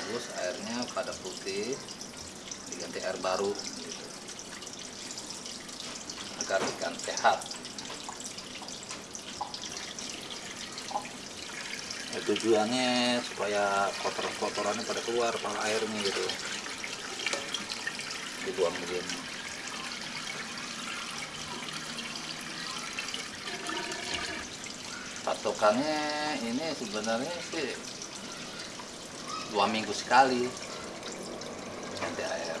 bagus airnya pada putih diganti air baru gitu. agar ikan sehat. Ya, tujuannya supaya kotoran-kotorannya pada keluar pada airnya gitu. Dibuang begini patokannya ini sebenarnya sih dua minggu sekali. Ganti air.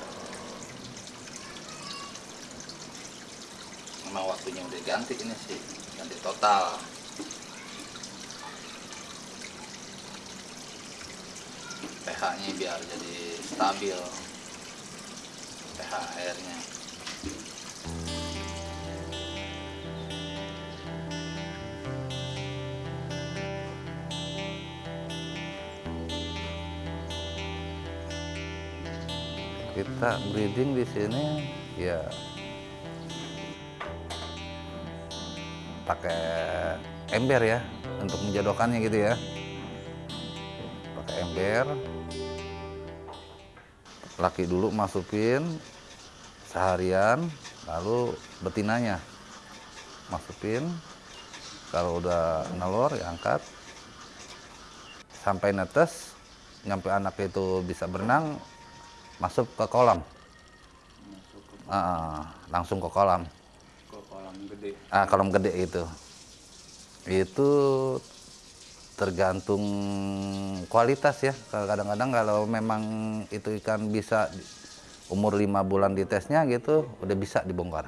Memang waktunya udah ganti ini sih. Ganti total. pH nya biar jadi stabil. pH airnya kita breeding di sini ya pakai ember ya untuk menjodohkannya gitu ya. Pakai ember. Laki dulu masukin seharian lalu betinanya masukin. Kalau udah nelor ya angkat. Sampai netes nyampe anak itu bisa berenang masuk ke kolam. Ah, langsung ke kolam. Ke kolam gede. ah kolam gede itu. Itu tergantung kualitas ya. Kadang-kadang kalau memang itu ikan bisa umur lima bulan di tesnya gitu udah bisa dibongkar.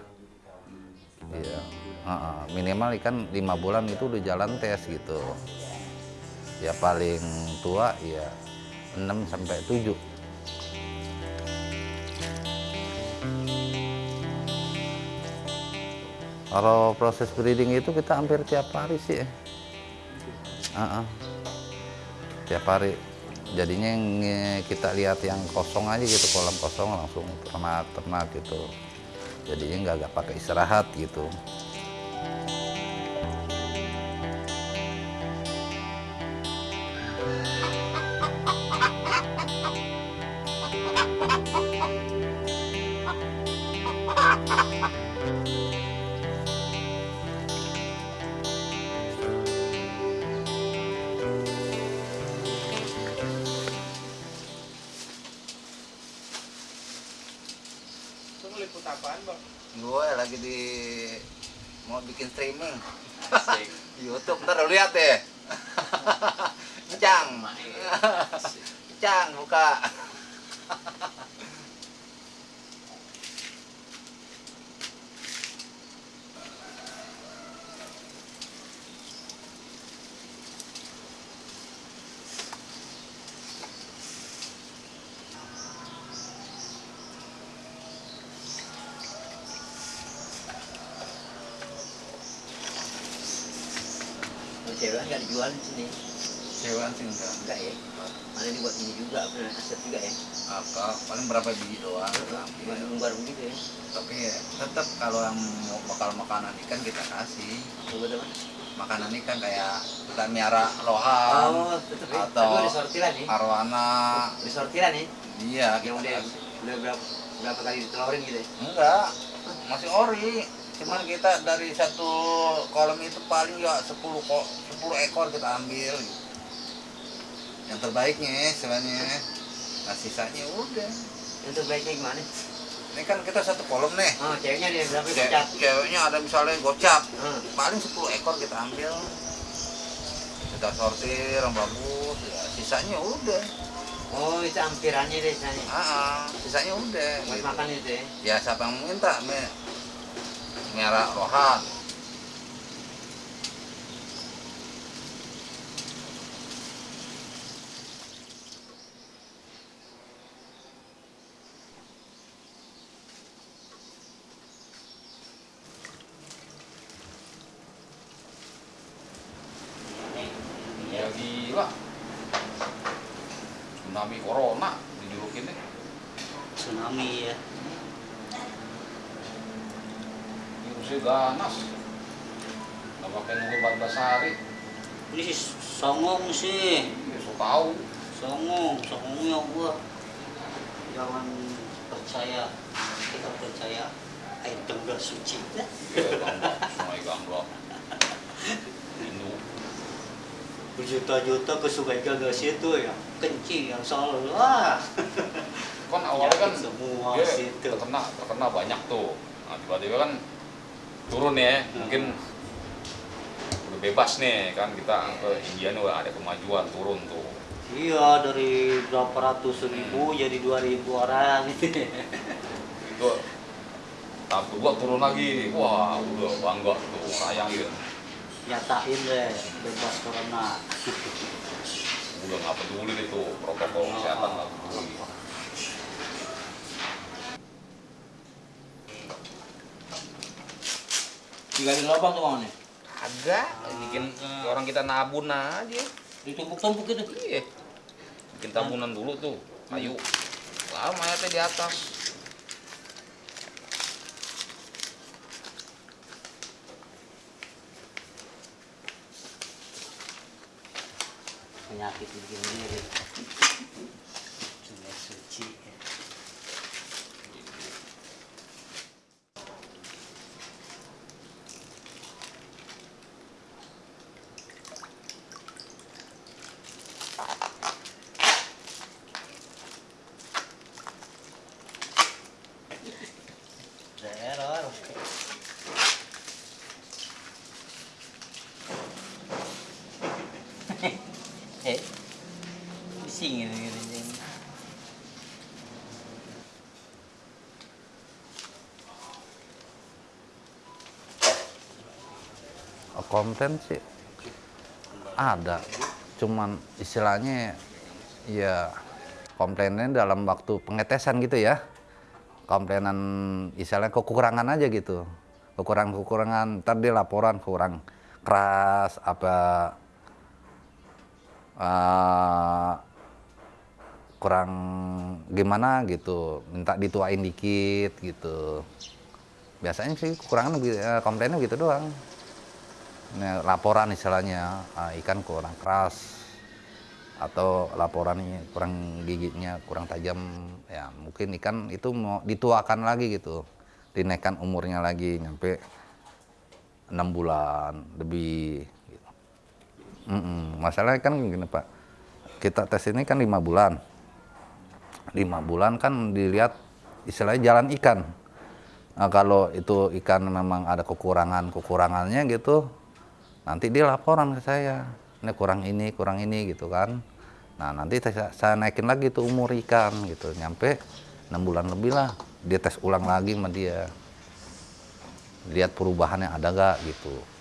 Iya. Ah, ah. minimal ikan lima bulan itu udah jalan tes gitu. Ya paling tua ya 6 sampai 7 Kalau proses breeding itu kita hampir tiap hari sih. Ah, ah. Tiap hari. Jadinya kita lihat yang kosong aja gitu, kolam kosong langsung ternak-ternak gitu. Jadinya nggak nggak pakai istirahat gitu. Apaan, Bang? Gue lagi di mau bikin streaming Asik. di YouTube, ntar lu lihat deh. Cang, Cang buka. Cewek nggak dijual di sini. Cewek sih enggak. enggak ya. Mana dibuat ini juga apa aset juga ya. Apa paling berapa biji doang. Cuma lumbar begitu ya. Tapi ya, tetap kalau yang mau bakal makanan ikan kita kasih. coba teman Makanan ikan kayak kita miara lohan, oh tetap ya. atau tapi udah sortiran nih. arwana, udah sortiran nih? Iya yang udah udah berapa berapa kali ditelorin gitu ya? Enggak, masih ori. Cuman kita dari satu kolam itu paling ya 10 kok 10 ekor kita ambil. Yang terbaiknya sebenarnya. Nah sisanya udah. yang terbaiknya gimana Ini kan kita satu kolam nih. oh ceweknya dia berapa Ce- pecat ceweknya ada misalnya gocap. Hmm. Paling 10 ekor kita ambil. Kita sortir yang bagus ya. Sisanya udah. oh itu ampirannya deh sana Ah, ah, sisanya udah. buat gitu. makan itu ya Ya siapa yang minta? Me merah rohan. Ya. Tsunami corona dijulukin nih. tsunami ya Virusnya ganas. Nggak pakai nunggu 14 hari. Ini si songong sih. Ya, so tahu. Songong, songongnya gua. Jangan percaya. Kita percaya air tengah suci. Ya, gambak, sungai gambak. Hindu. Berjuta-juta ke sungai gagal situ ya. Kencing yang selalu. Wah. Kan awalnya kan semua situ. terkena terkena banyak tuh. Nah, tiba-tiba kan turun ya, mungkin udah bebas nih kan kita ke India nih udah ada kemajuan turun tuh. Iya dari berapa ratus ribu jadi dua ribu orang. Itu tahap kedua turun lagi, wah udah bangga tuh sayangin. Nyatain deh bebas corona. Udah nggak peduli itu protokol kesehatan nggak peduli. Tinggal di lubang tuh mana? Agak, bikin orang kita nabun aja. Ditumpuk-tumpuk gitu. Iya. Bikin tabunan dulu tuh, kayu. Lalu mayatnya di atas. Penyakit bikin diri. Sungai suci. Eh, gitu gitu. Oh, komplain sih? Ada cuman istilahnya ya komplainnya dalam waktu pengetesan gitu ya. Komplainan istilahnya kekurangan aja gitu. Kekurangan-kekurangan ntar dia laporan kurang keras apa eh, kurang gimana gitu minta dituain dikit gitu. Biasanya sih kekurangan eh, komplainnya gitu doang. Ini laporan istilahnya ah, ikan kurang keras atau laporannya kurang giginya kurang tajam ya mungkin ikan itu mau dituakan lagi gitu. Dinaikkan umurnya lagi nyampe enam bulan lebih gitu. Mm-mm. masalahnya kan gini pak. Kita tes ini kan lima bulan. Lima bulan kan dilihat istilahnya jalan ikan. Nah, kalau itu ikan memang ada kekurangan kekurangannya gitu nanti dia laporan ke saya. Ini kurang ini kurang ini gitu kan. Nah nanti saya, saya naikin lagi tuh umur ikan gitu. Nyampe enam bulan lebih lah. Dia tes ulang lagi sama dia. Lihat perubahannya ada gak gitu